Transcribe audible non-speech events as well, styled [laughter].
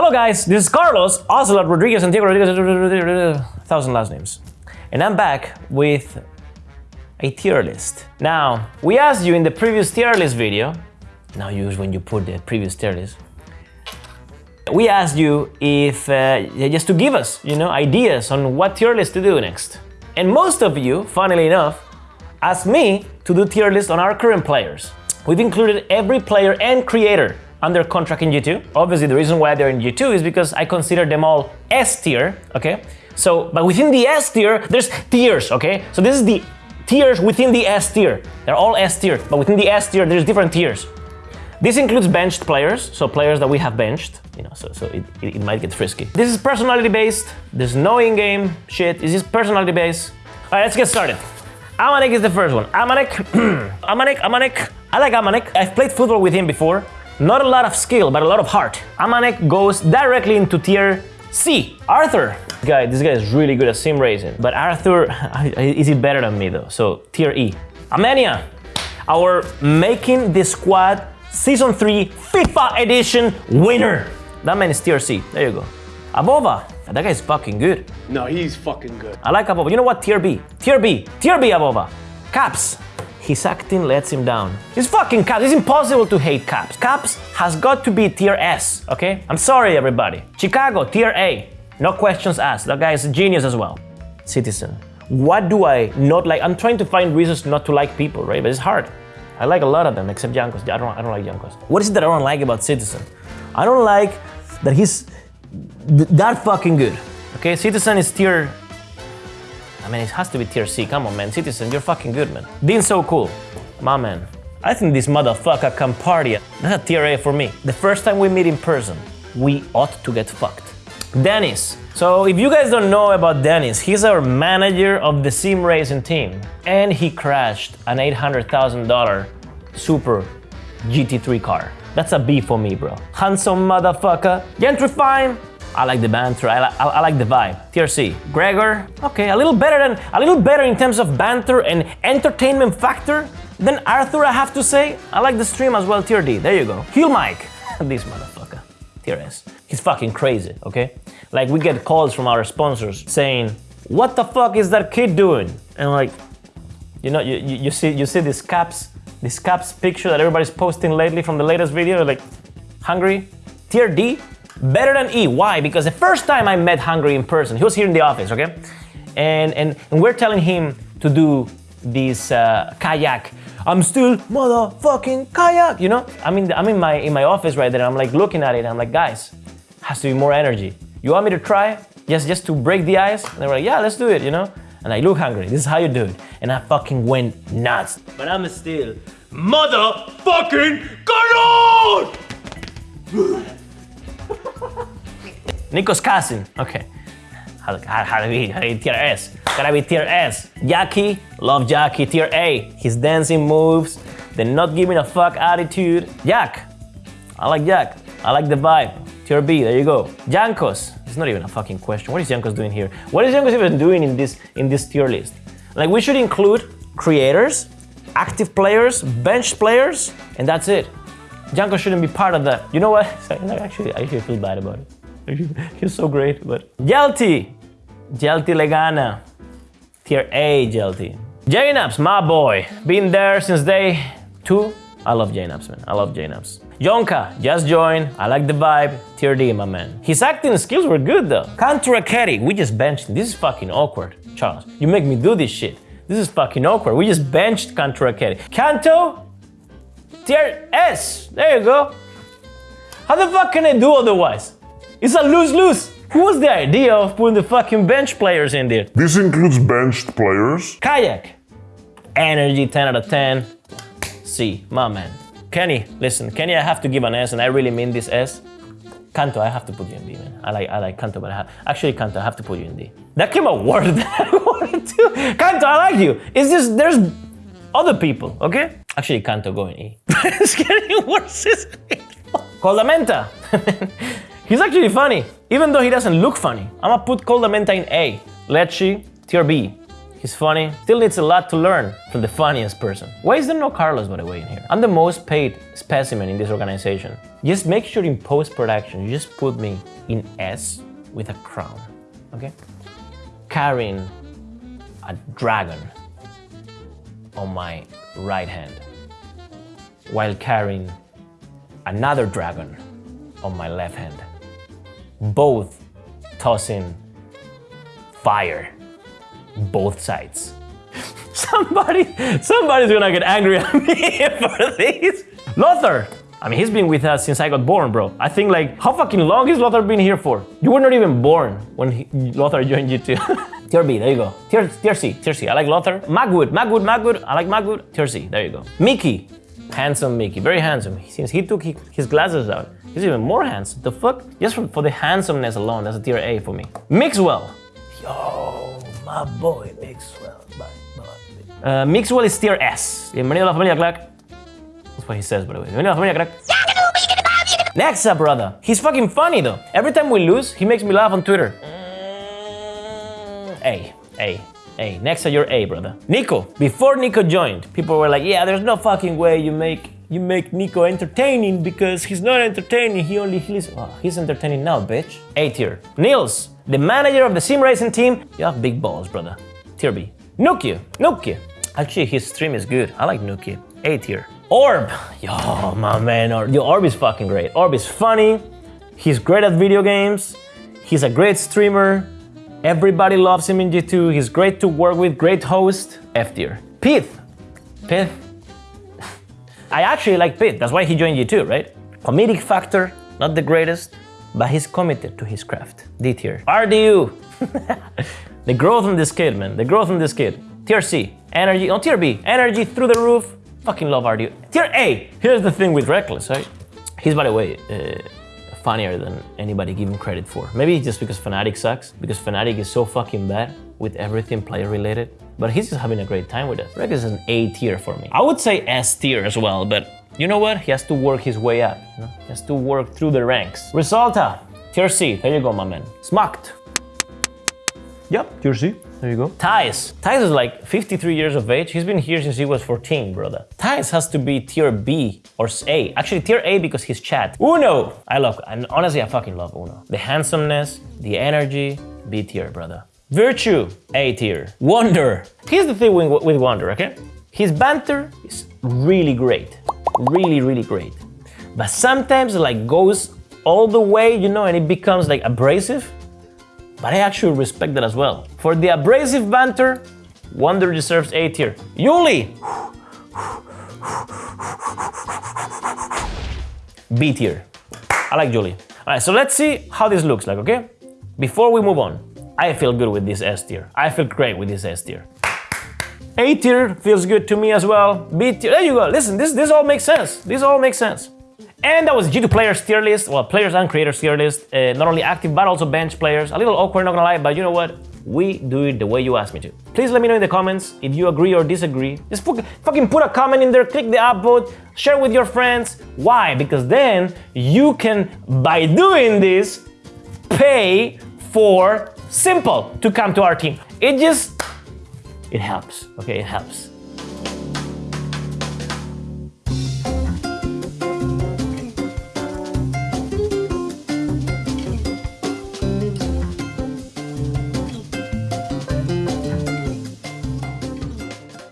Hello guys, this is Carlos, Ocelot Rodriguez, Santiago Rodriguez, thousand last names. And I'm back with a tier list. Now, we asked you in the previous tier list video, now use when you put the previous tier list, we asked you if, uh, just to give us, you know, ideas on what tier list to do next. And most of you, funnily enough, asked me to do tier list on our current players. We've included every player and creator under contract in G2. Obviously, the reason why they're in G2 is because I consider them all S tier, okay? So, but within the S tier, there's tiers, okay? So this is the tiers within the S tier. They're all S tier, but within the S tier, there's different tiers. This includes benched players, so players that we have benched, you know, so, so it, it, it might get frisky. This is personality based, there's no in-game shit, this is personality based. All right, let's get started. Amanek is the first one. Amanek, [clears throat] Amanek, Amanek. I like Amanek. I've played football with him before. Not a lot of skill, but a lot of heart. Amanek goes directly into tier C. Arthur. Guy, this guy is really good at sim racing. But Arthur, [laughs] is he better than me though? So tier E. Amenia, our making the squad season 3 FIFA edition winner. That man is tier C. There you go. AvovA. That guy is fucking good. No, he's fucking good. I like AvovA. You know what? Tier B. Tier B. Tier B AvovA. Caps. His acting lets him down. He's fucking Caps. It's impossible to hate Caps. Caps has got to be tier S, okay? I'm sorry, everybody. Chicago, tier A. No questions asked. That guy is a genius as well. Citizen. What do I not like? I'm trying to find reasons not to like people, right? But it's hard. I like a lot of them, except Jankos. I don't, I don't like Jankos. What is it that I don't like about Citizen? I don't like that he's that fucking good. Okay, Citizen is tier I mean, it has to be tier C. Come on, man. Citizen, you're fucking good, man. Dean's so cool. My man. I think this motherfucker can party. That's a tier A for me. The first time we meet in person, we ought to get fucked. Dennis. So if you guys don't know about Dennis, he's our manager of the sim racing team. And he crashed an $800,000 Super GT3 car. That's a B for me, bro. Handsome motherfucker. Gentrifying, I like the banter, I, li I, like the vibe. TRC, Gregor, okay, a little better than, a little better in terms of banter and entertainment factor than Arthur, I have to say. I like the stream as well, tier D, there you go. Heal Mike, [laughs] this motherfucker, tier S. He's fucking crazy, okay? Like we get calls from our sponsors saying, what the fuck is that kid doing? And like, you know, you, you, you see you see this caps, this caps picture that everybody's posting lately from the latest video, like, hungry? Tier D, Better than E. Why? Because the first time I met Hungry in person, he was here in the office, okay? And, and, and we're telling him to do this uh, kayak. I'm still motherfucking kayak, you know? I'm in, the, I'm in my in my office right there. I'm like looking at it. I'm like, guys, has to be more energy. You want me to try? Just just to break the ice? And they were like, yeah, let's do it, you know? And I look hungry. This is how you do it. And I fucking went nuts. But I'm still motherfucking Carlos! [laughs] Nico's cousin. Okay. How, how, how to be, how to be tier S? Gotta be tier S. Jackie, love Jackie, tier A. His dancing moves, the not giving a fuck attitude. Jack, I like Jack. I like the vibe. Tier B, there you go. Jankos, it's not even a fucking question. What is Jankos doing here? What is Jankos even doing in this in this tier list? Like we should include creators, active players, bench players, and that's it. Janko shouldn't be part of that. You know what? [laughs] Actually, I actually feel bad about it. [laughs] He's so great, but... Jelty! Jelty Legana. Tier A Jelty. Jnaps, my boy. Been there since day two. I love Jnaps, man. I love Jnaps. Jonka, just joined. I like the vibe. Tier D, my man. His acting skills were good, though. Kanto Raketti, we just benched him. This is fucking awkward. Charles, you make me do this shit. This is fucking awkward. We just benched Kanto Raketti. Kanto, tier S. There you go. How the fuck can I do otherwise? It's a lose-lose. Who was the idea of putting the fucking bench players in there? This includes benched players. Kayak. Energy 10 out of 10. C, my man. Kenny, listen, Kenny, I have to give an S, and I really mean this S. Kanto, I have to put you in D, man. I like I like Kanto, but I have, actually Kanto, I have to put you in D. That came out word [laughs] than I wanted to. Kanto, I like you. It's just there's other people, okay? Actually, Kanto, go in E. [laughs] it's getting worse? koldamenta. [laughs] He's actually funny, even though he doesn't look funny. I'm gonna put koldamenta in A. Lecce, tier B. He's funny. Still needs a lot to learn from the funniest person. Why is there no Carlos, by the way, in here? I'm the most paid specimen in this organization. Just make sure in post-production, you just put me in S with a crown, okay? Carrying a dragon on my right hand while carrying another dragon on my left hand. Both tossing fire, both sides. [laughs] Somebody, somebody's gonna get angry at me [laughs] for this. Lothar, I mean, he's been with us since I got born, bro. I think like, how fucking long has Lothar been here for? You were not even born when he, Lothar [laughs] joined you too. tier B, there you go. Tier, tier C, tier C. I like Lothar. Magwood, Magwood, Magwood. I like Magwood. Tier C, there you go. Mickey, handsome Mickey, very handsome. Since he took his glasses out, he's even more handsome. The fuck? Just for, for the handsomeness alone, that's a tier A for me. Mixwell. Yo, my boy Mixwell, my boy. Uh, Mixwell is tier S. Bienvenido a la familia Crack. That's what he says, by the way. Bienvenido a la familia Crack. Next up, brother. He's fucking funny though. Every time we lose, he makes me laugh on Twitter. Mm, A, A, A. Next to your A, brother. Nico. Before Nico joined, people were like, yeah, there's no fucking way you make you make Nico entertaining because he's not entertaining, he only he's, oh, he's entertaining now, bitch. A tier. Nils, the manager of the sim racing team, you have big balls, brother. Tier B. nukkye, nukkye. Actually, his stream is good. I like nukkye. A tier. Orb. [laughs] Yo, my man, Orb. Yo, Orb is fucking great. Orb is funny. He's great at video games. He's a great streamer. Everybody loves him in G2. He's great to work with, great host. F tier. Pith. Pith. I actually like Pith. That's why he joined G2, right? Comedic factor, not the greatest, but he's committed to his craft. D tier. RDU. [laughs] the growth in this kid, man. The growth in this kid. Tier C. Energy. On tier B. Energy through the roof. Fucking love RDU. Tier A. Here's the thing with Rekkles, right? He's, by the way, uh, funnier than anybody give him credit for. Maybe just because Fnatic sucks, because Fnatic is so fucking bad with everything player related. But he's just having a great time with us. Rekkles is an A tier for me. I would say S tier as well, but you know what? He has to work his way up. You know? He has to work through the ranks. Resulta, tier C. There you go, my man. Smucked. Yep, C. There you go. Thais. Thais is like 53 years of age. He's been here since he was 14, brother. Thais has to be tier B or A. Actually, tier A because he's chat. Uno. I love, and honestly, I fucking love Uno. The handsomeness, the energy, B tier, brother. Virtue, A tier. Wunder. Here's the thing with, with Wunder, okay? His banter is really great. Really, really great. But sometimes it like goes all the way, you know, and it becomes like abrasive but I actually respect that as well. For the abrasive banter, Wunder deserves A tier. Yuli! B tier. I like Julie. Alright, so let's see how this looks like, okay? Before we move on, I feel good with this S tier. I feel great with this S tier. A tier feels good to me as well. B tier, there you go. Listen, this, this all makes sense. This all makes sense. And that was G2 players tier list, well, players and creators tier list, uh, not only active but also bench players. A little awkward, not gonna lie, but you know what? We do it the way you asked me to. Please let me know in the comments if you agree or disagree. Just fucking put a comment in there, click the upvote, share with your friends. Why? Because then you can, by doing this, pay for s1mple to come to our team. It just, it helps, okay, it helps.